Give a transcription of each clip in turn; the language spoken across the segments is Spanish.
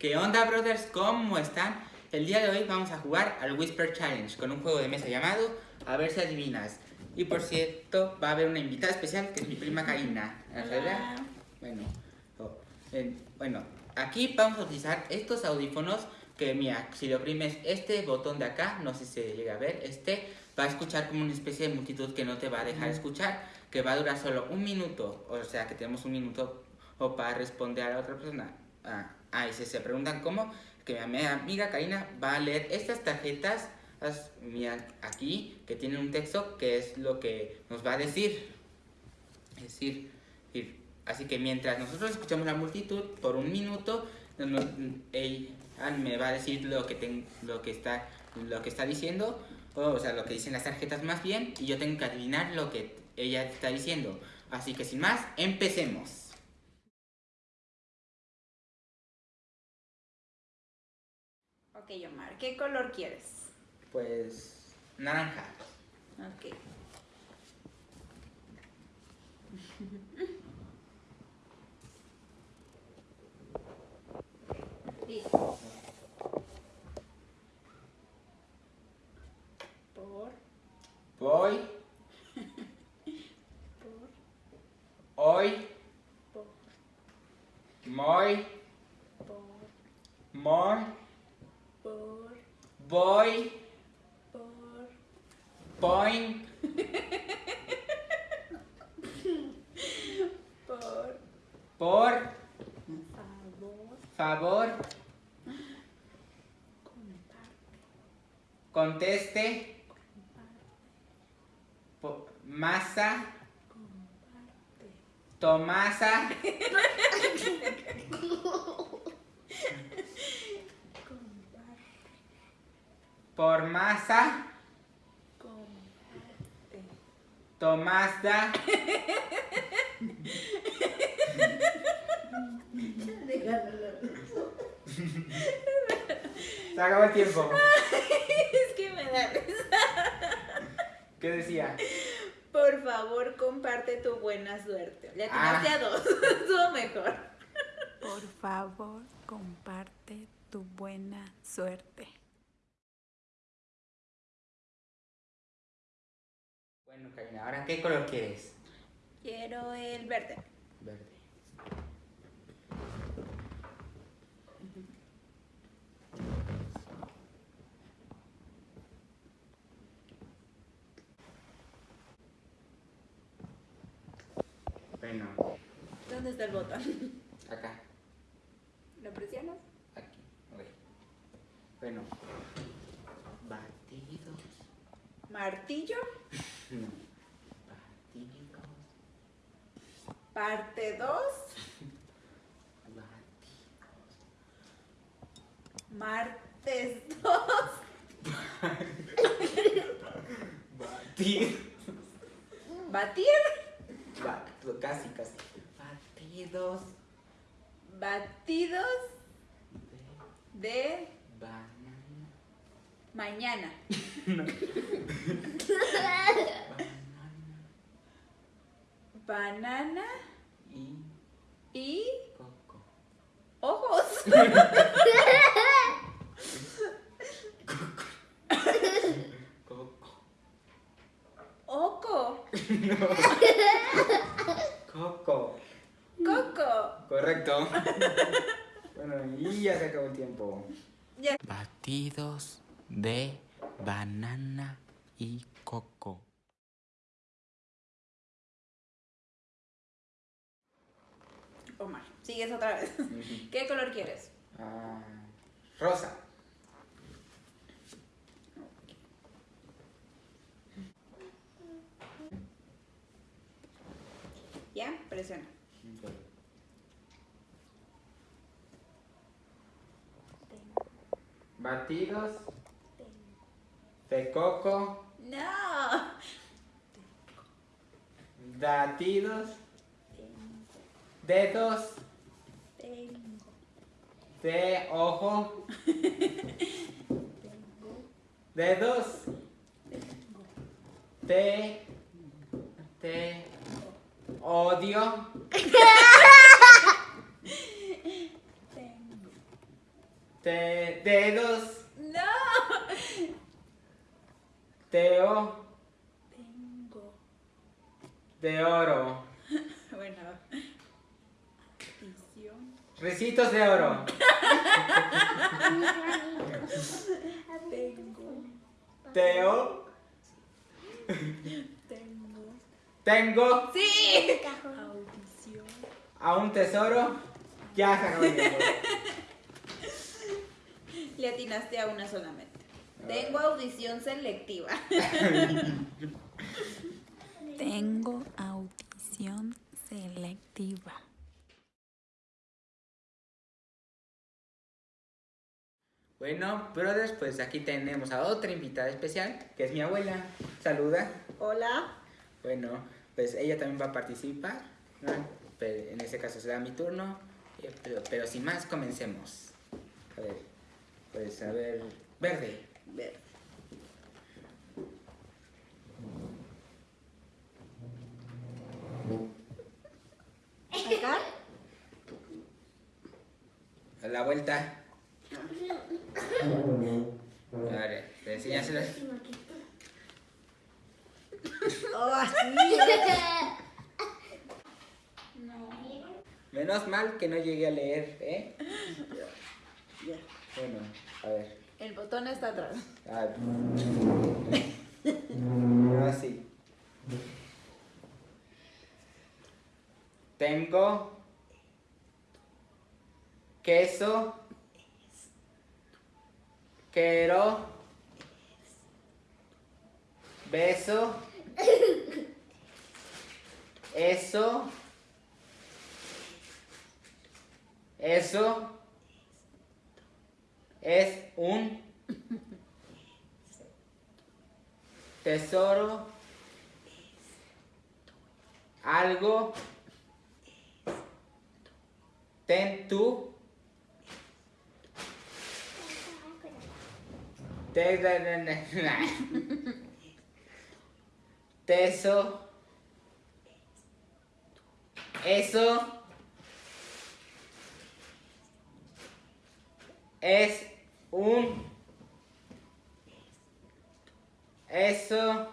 ¿Qué onda, brothers? ¿Cómo están? El día de hoy vamos a jugar al Whisper Challenge con un juego de mesa llamado A ver si adivinas. Y por cierto, va a haber una invitada especial que es mi prima Karina. Hola. Bueno, oh, en- bueno, aquí vamos a utilizar estos audífonos que, mira, si le oprimes este botón de acá, no sé si se llega a ver, este va a escuchar como una especie de multitud que no te va a dejar escuchar, que va a durar solo un minuto, o sea que tenemos un minuto o para responder a la otra persona. Ah, ah, y si se preguntan cómo, que mi ami- amiga Karina va a leer estas tarjetas, aquí, que tienen un texto que es lo que nos va a decir. Es decir, ir. así que mientras nosotros escuchamos la multitud por un minuto, ella me va a decir lo que, ten- lo que, está, lo que está diciendo, o sea, lo que dicen las tarjetas más bien, y yo tengo que adivinar lo que ella está diciendo. Así que sin más, empecemos. Ok, Omar, ¿qué color quieres? Pues naranja. Ok. Listo. Por, Voy, por, hoy, por, muy, por, more, voy, por, point, por, por, favor, favor, comparte, conteste, comparte, masa, comparte. tomasa, Comparte, por masa, comparte. tomasa, se acabó el tiempo. Es que me da risa. ¿Qué decía? Por favor, comparte tu buena suerte. Le Ah. atinaste a dos. Estuvo mejor. Por favor, comparte tu buena suerte. Bueno, Karina, ¿ahora qué color quieres? Quiero el verde. Verde. Bueno, ¿Dónde está el botón? acá, ¿Lo presionas? aquí, ok. Bueno, batidos. Martillo. No. Batidos. Parte 2. Batidos. Martes 2. Batidos. Batir. Ba- casi, casi. Batidos Batidos de de banana. mañana. Banana y y coco. ojos. Coco. Oco. Coco. Coco. Correcto. bueno, y ya se acabó el tiempo. Ya. Batidos de banana y coco. Omar, sigues otra vez. ¿Qué color quieres? Ah, rosa. ¿Ya? Presiona. Batidos de coco, No. batidos, dedos tengo, de ojo, tengo, dedos de, de odio, Tengo. Te, dedos. No. Teo. Tengo. De oro. Ricitos de oro. Tengo. Teo. Tengo. Tengo Sí. Audición. a un tesoro. Ya se acabó. Le atinaste a una solamente. Tengo audición selectiva. Tengo audición selectiva. Bueno, brothers, pues aquí tenemos a otra invitada especial, que es mi abuela. Saluda. Hola. Bueno, pues ella también va a participar. ¿no? Pero en este caso será mi turno. eh, Pero, pero sin más, comencemos. A ver, pues a ver, verde. Ver. Acá. A la vuelta. A ver, enséñaselo. Oh, así. Menos mal que no llegué a leer, ¿eh? Bueno, a ver. El botón está atrás. Ah, Así. Tengo queso. Quiero. Beso. Eso. Eso. Es un tesoro, algo, ten tú, teso, eso, es un. Eso.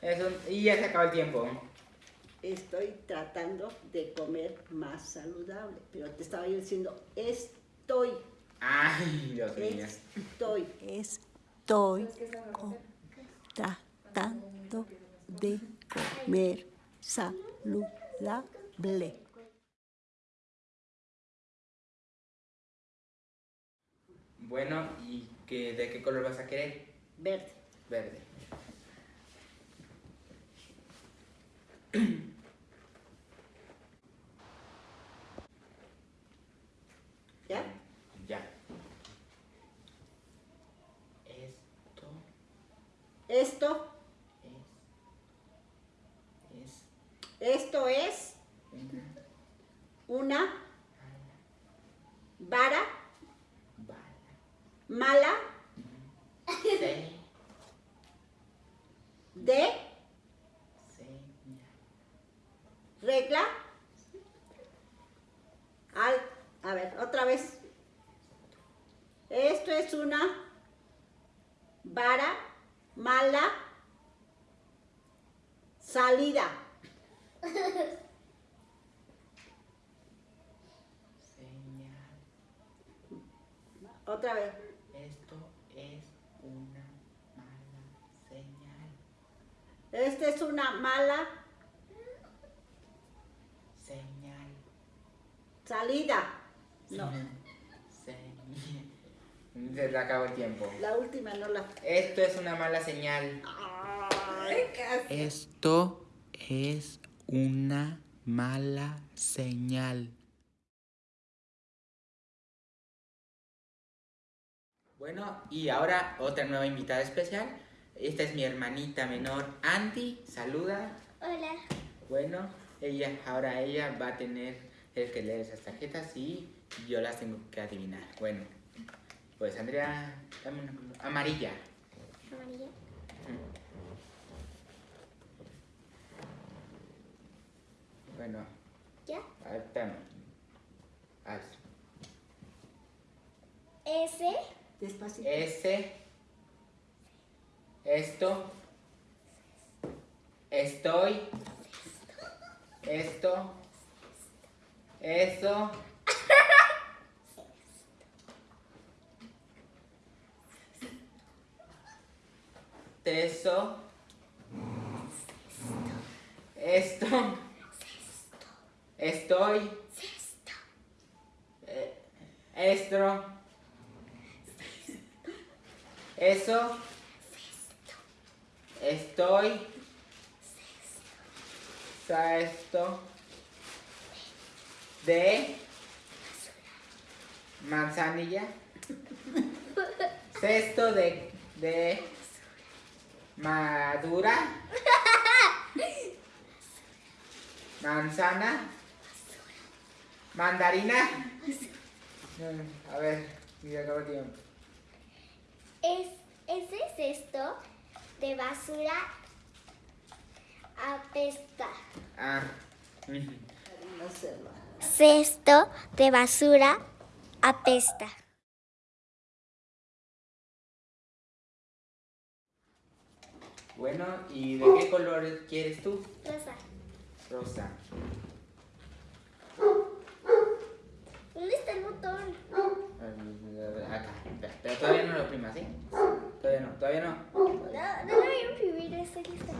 Es un. Y ya se acabó el tiempo. Estoy tratando de comer más saludable, pero te estaba yo diciendo estoy, ay Dios mío estoy. Estoy tratando de comer saludable. bueno y que de qué color vas a querer Verde. verde ¿Ya? ya esto Esto, es es esto es una una vara bala mala se de señal regla. Al, a ver, otra vez. Esto es una vara mala salida. señal Otra vez. esto es una mala señal Esta es una mala señal salida. No. Se le acabó el tiempo. la última no la. Esto es una mala señal. Ay, casi. Esto es una mala señal. Bueno, y ahora otra nueva invitada especial. Esta es mi hermanita menor, Andy. Saluda. Hola. Bueno, ella, ahora ella va a tener el que leer esas tarjetas y yo las tengo que adivinar. Bueno, pues Andrea, dame una color- amarilla. Amarilla. Bueno, ¿Ya? a ver, espérame. Haz. S, Despacito. S. Esto. Estoy. Esto. Eso. Teso. Esto. Estoy. Eh, Estro. Eso. Estoy. Esto. De. Manzanilla. Cesto de. De. Madura. Manzana. Mandarina. Mm, A ver, ya acabó el tiempo. es, ese cesto de basura apesta. Ah. Hacerlo. Cesto de basura apesta. Bueno, ¿y de qué color quieres tú? Rosa, Rosa. ¿dónde está el botón? Acá. Pero todavía no lo oprimas, ¿sí? Todavía no, todavía no. No, no lo voy a imprimir, estoy lista.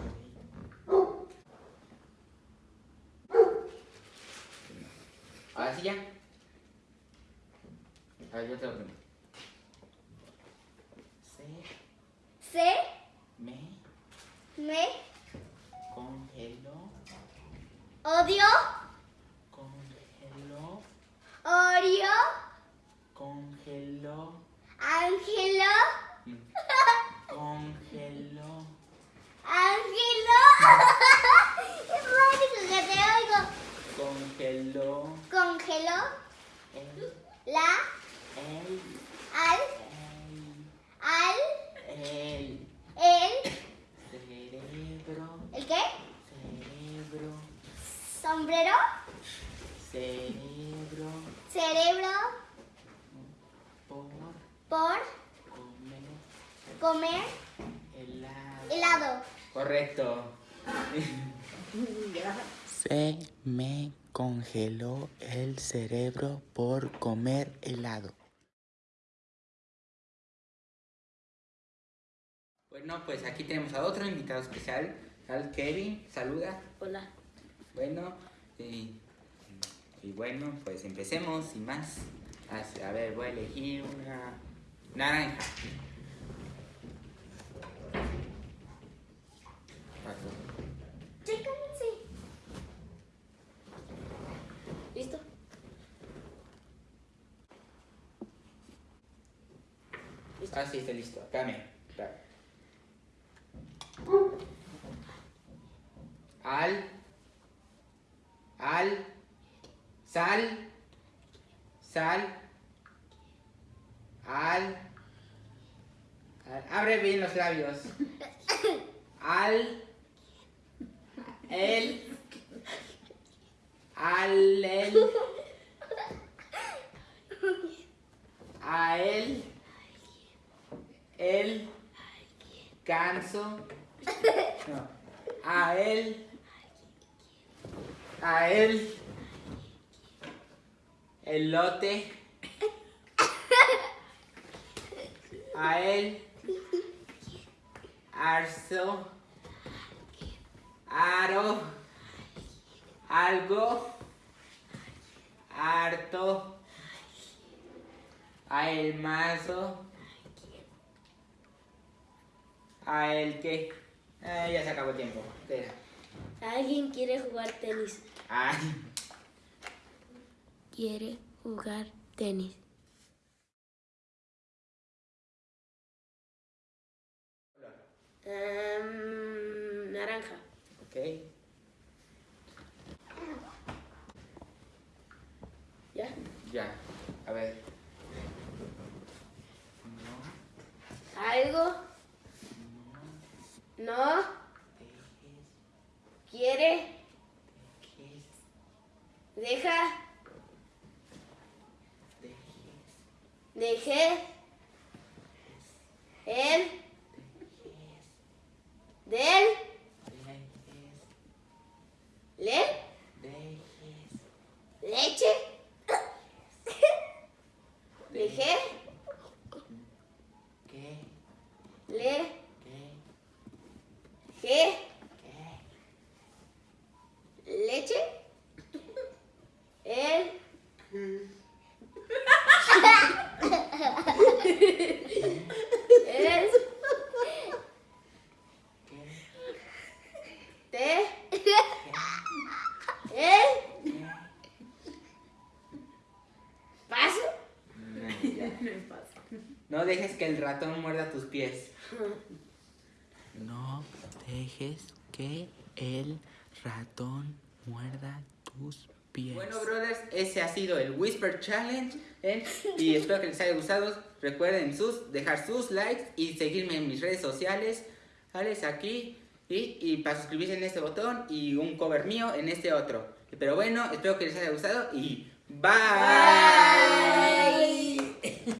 Ahora sí ya. A ver, yo te lo oprimo. Se Se me. Me. Congeló, odio, congeló, orio, congeló, ángelo, mm, congeló, ángelo. es mágico que te oigo. Congeló Congeló el, la el, al al el, el cerebro, el qué? cerebro, Sombrero, cerebro, cerebro por por comer comer helado. helado. Correcto. Se me congeló el cerebro por comer helado. Bueno, pues aquí tenemos a otro invitado especial, al Kevin. Saluda. Hola. Bueno, y, y bueno, pues empecemos sin más. A ver, voy a elegir una naranja. Chéquense. ¿Listo? Ah, sí, está listo. Dame. dame. Al. Al. Sal. Sal. Al. al- Abre bien los labios. Al. El. Al. El. A él. El. Canso. A él. A él. Elote. A él. Arzo. Aro. Algo. Harto. A el mazo. A el que. Ah, ya se acabó el tiempo. ¿Alguien quiere jugar tenis? Ay. Quiere jugar tenis. Em, naranja. Ok. ¿Ya? Ya. A ver. No. ¿Algo? ¿No? ¿Quiere? Dejes. ¿Deja? Dejes. Dejé. El. Del. Le. Leche. Dejé. ¿Qué? Le. ¿Qué? Ge. ¿Qué? Leche. El. El. ¿Qué? Te. El. Paso. No dejes que el ratón muerda tus pies. No dejes que el ratón muerda tus pies. Bueno, brothers, ese ha sido el Whisper Challenge. ¿eh? Y espero que les haya gustado. Recuerden sus, dejar sus likes y seguirme en mis redes sociales. ¿Vale? Aquí. Y, y para suscribirse en este botón y un cover mío en este otro. Pero bueno, espero que les haya gustado y bye. Bye.